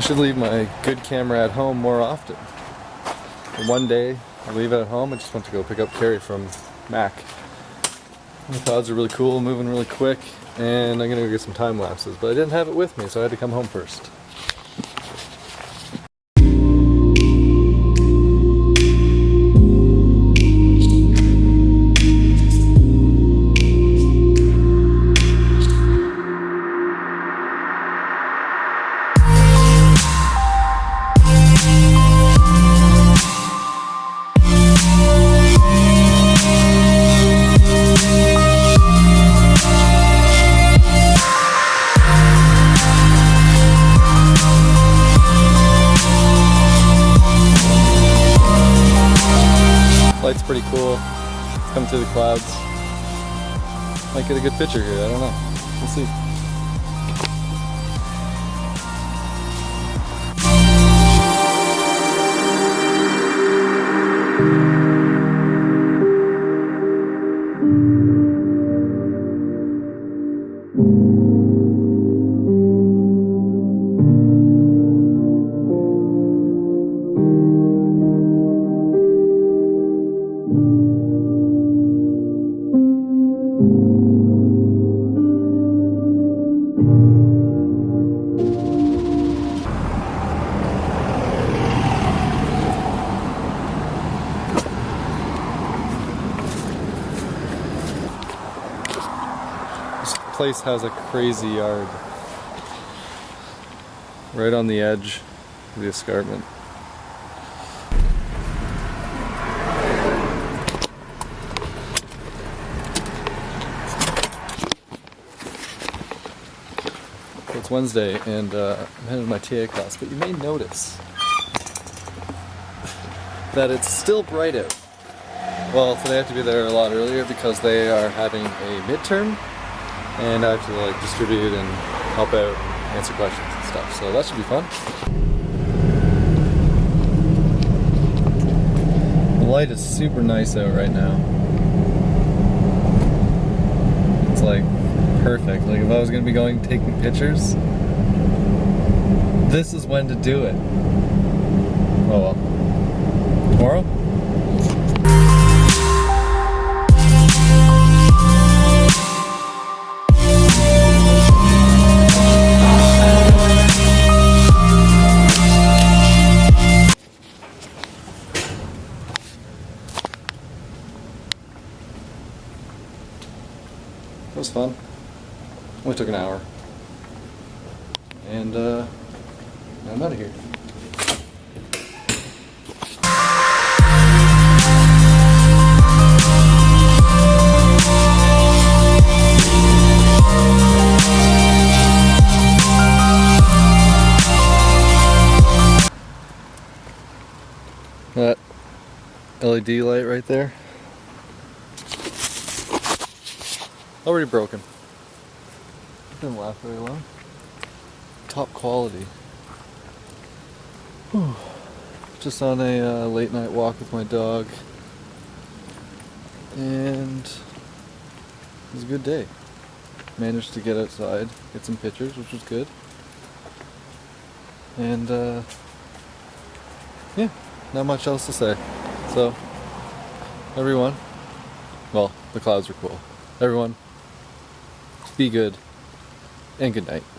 should leave my good camera at home more often. one day, I leave it at home. I just went to go pick up Carrie from Mac. The clouds are really cool, moving really quick, and I'm gonna go get some time lapses. But I didn't have it with me, so I had to come home first. Light's pretty cool. It's coming through the clouds. Might get a good picture here, I don't know. We'll see. Place has a crazy yard. Right on the edge of the escarpment. It's Wednesday and uh, I'm headed to my TA class, but you may notice that it's still bright out. Well, today I have to be there a lot earlier because they are having a midterm and I have to like distribute and help out and answer questions and stuff. So that should be fun. The light is super nice out right now. It's like perfect. Like if I was gonna be going taking pictures, this is when to do it. Oh well. Tomorrow? Was fun. Only took an hour. And uh, I'm out of here. That LED light right there Already broken. Didn't last very long. Top quality. Whew. Just on a uh, late night walk with my dog. And it was a good day. Managed to get outside, get some pictures, which was good. And uh, yeah, not much else to say. So, everyone, well, the clouds are cool. Everyone, be good, and good night.